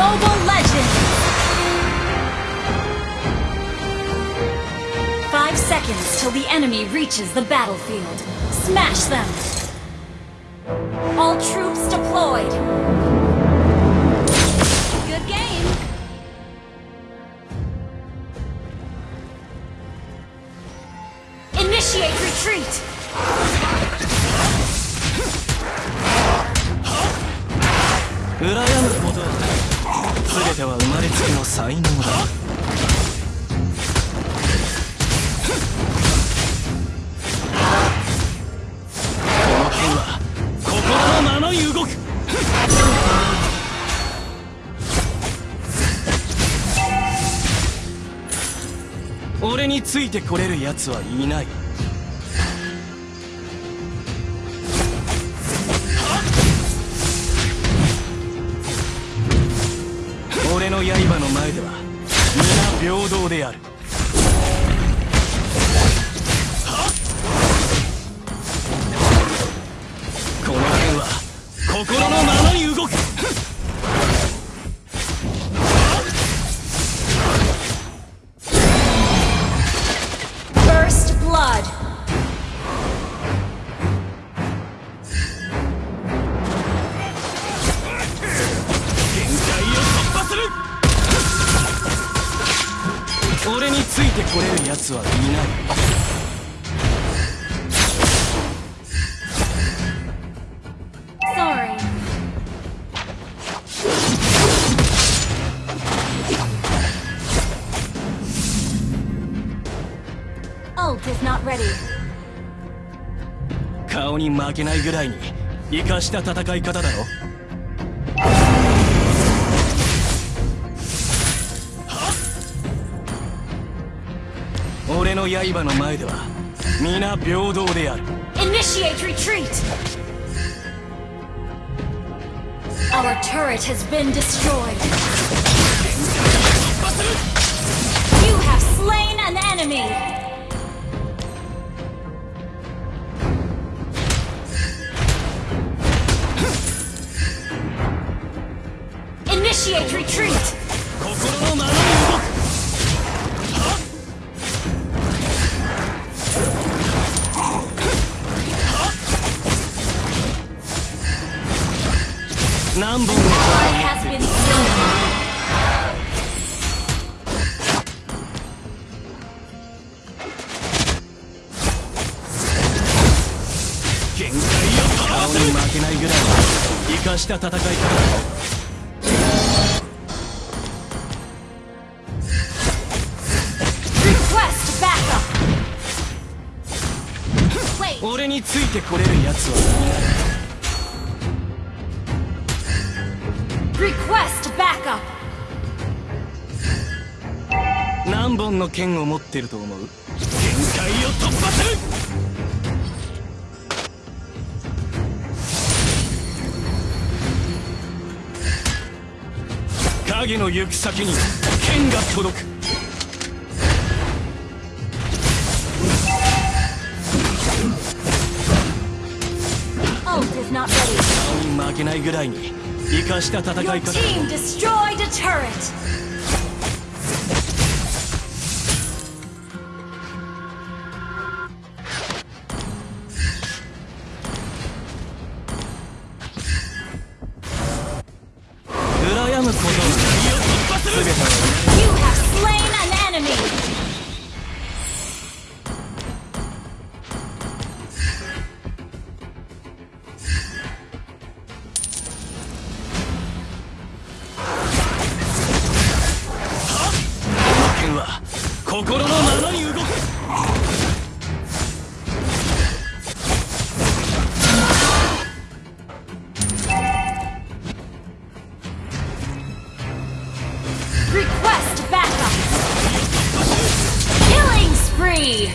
Mobile Legends! Five seconds till the enemy reaches the battlefield. Smash them! All troops deployed! 才能だ。俺についてこれる奴はいない。である。負けないぐらいに生かした戦い方だろ俺の刃の前では皆平等である Initiate retreat! Our turret has been destroyed. You have slain an enemy! 何本.限界を顔に負けないぐらい生かした戦い方だ!俺についてこれる奴は Request backup! 何本の剣を持ってると思う？限界を突破する影の行く先に剣が届く.顔に負けないぐらいに生かした戦い方心のままに動く」「Request backup! Killing spree!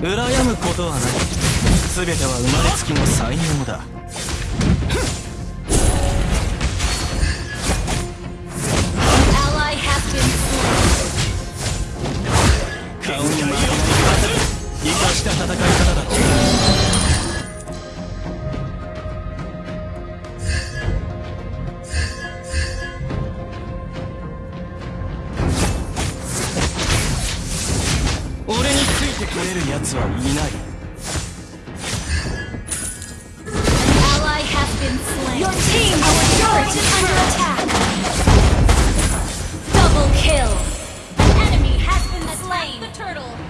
羨むことはない全ては生まれつきの才能だ戦い方だろう俺についてくれる奴はいない Your team our turret is under attack. Double kill. An enemy has been slain. The turtle.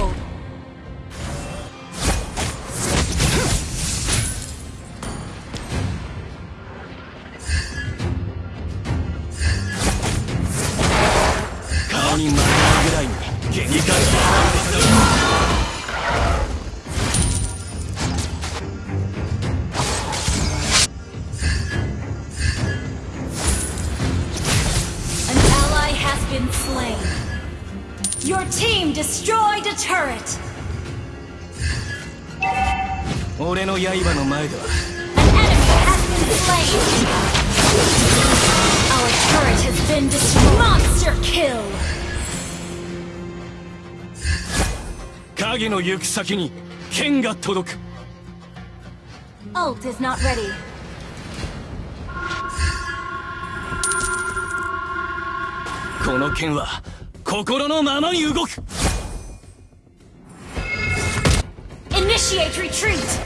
been slain. Your team destroyed a turret. 俺の刃の前では An enemy has been slain. Our turret has been destroyed. Monster kill. 影の行く先に剣が届く Ult is not ready. この剣は心のままに動く Initiate retreat.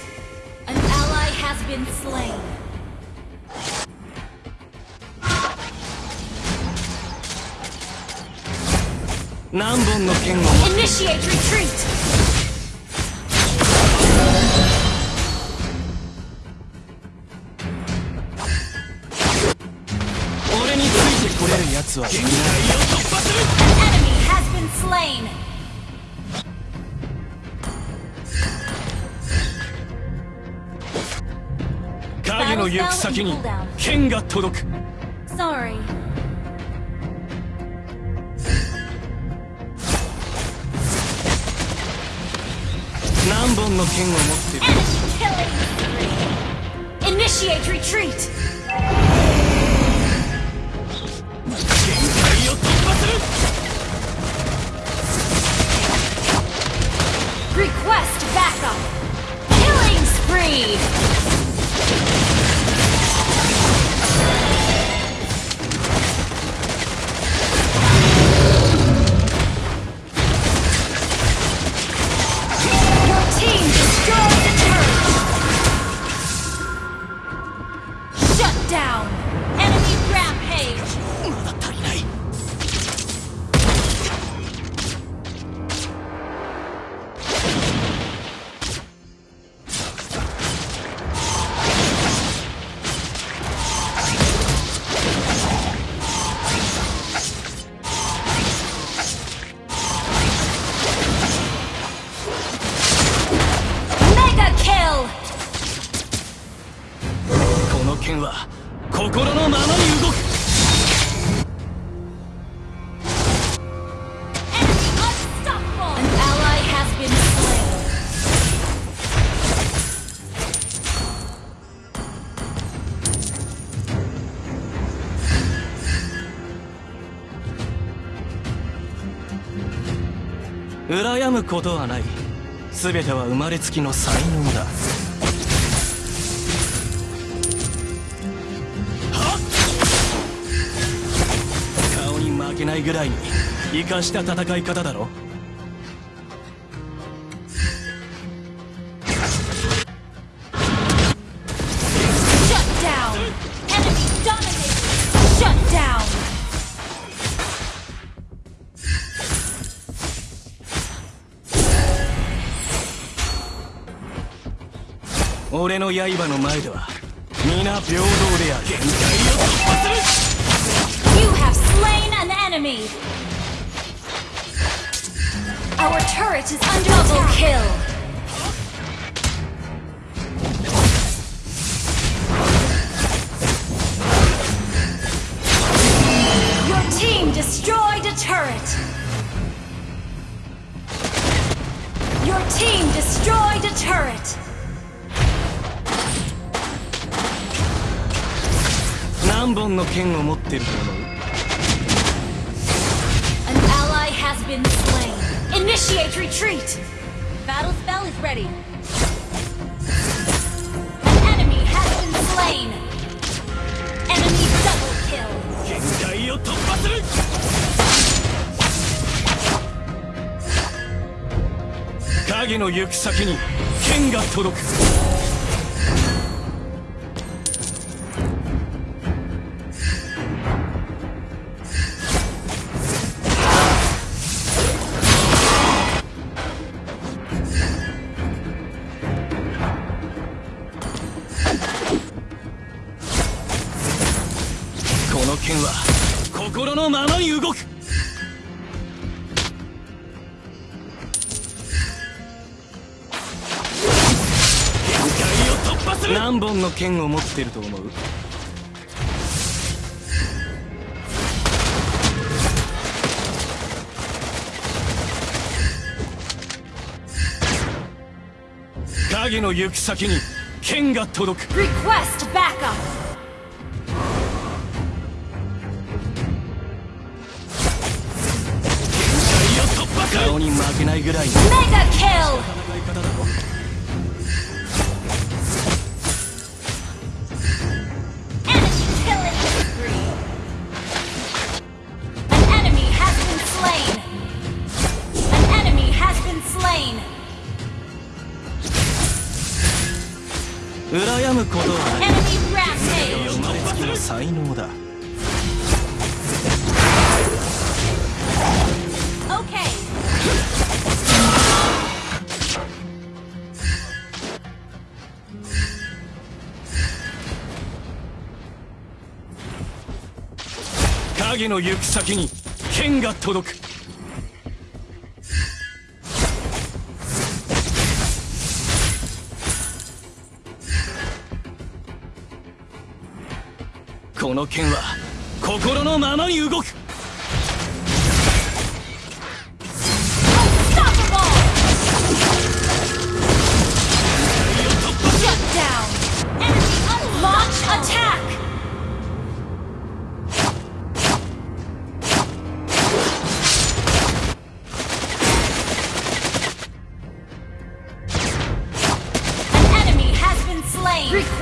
An ally has been slain. Initiate retreat. 奴はいないを突破する enemy has been slain. 影の行く先に剣が届く Sorry. 何本の剣を持ってる. Initiate retreat. Shit! むことはない。全ては生まれつきの才能だ。顔に負けないぐらいに生かした戦い方だろ。俺の刃の前では皆平等である限界を突破する You have slain an enemy! Our turret is under double kill! 剣を持ってると思う An ally has been slain. Initiate retreat. Battle spell is ready. An enemy has been slain. Enemy double kill. 限界を突破する影の行く先に剣が届く剣は心のままに動く。限界を突破する。何本の剣を持ってると思う？影の行く先に剣が届く。Request backup. 顔メガキルうやむことは生まれつきの才能だ。ＯＫ 影の行く先に剣が届く。この剣は心のままに動く。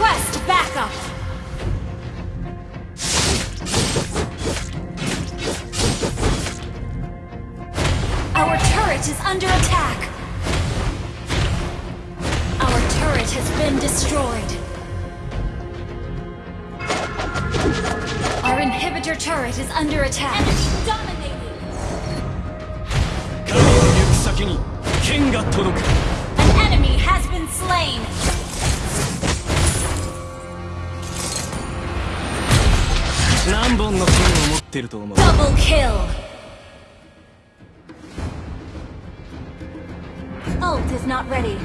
Request backup! Our turret is under attack! Our turret has been destroyed! Our inhibitor turret is under attack! Enemy dominating! An enemy has been slain! 本の剣を持ってると思う？ダブルキルオルトイズノットレディ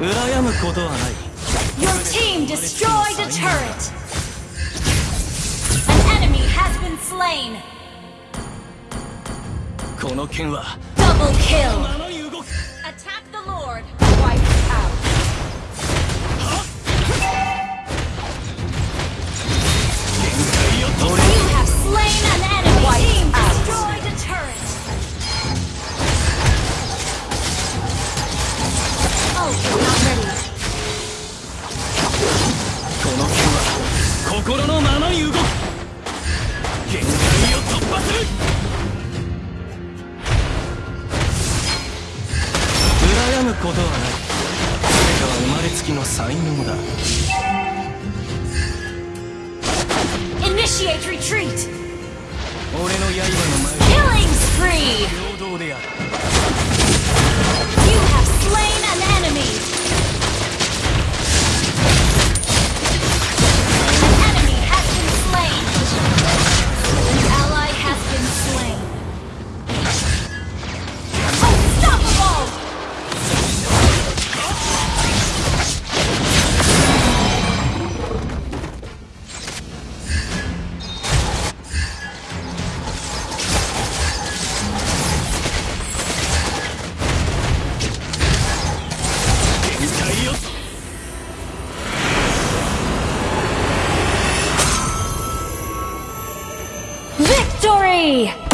うらやむことはない。Your team destroyed a turret! An enemy has been slain. この剣は Double kill. ままに動く Attack the Lord. Wipe out. 限界を取れ You have slain an enemy. Team destroyed a turret. Oh, you're not ready. この剣は心のままに動ことはないそれが生まれつきの才能だ Initiate retreat. 俺の刃の前 Killing spree. 平等である Hey.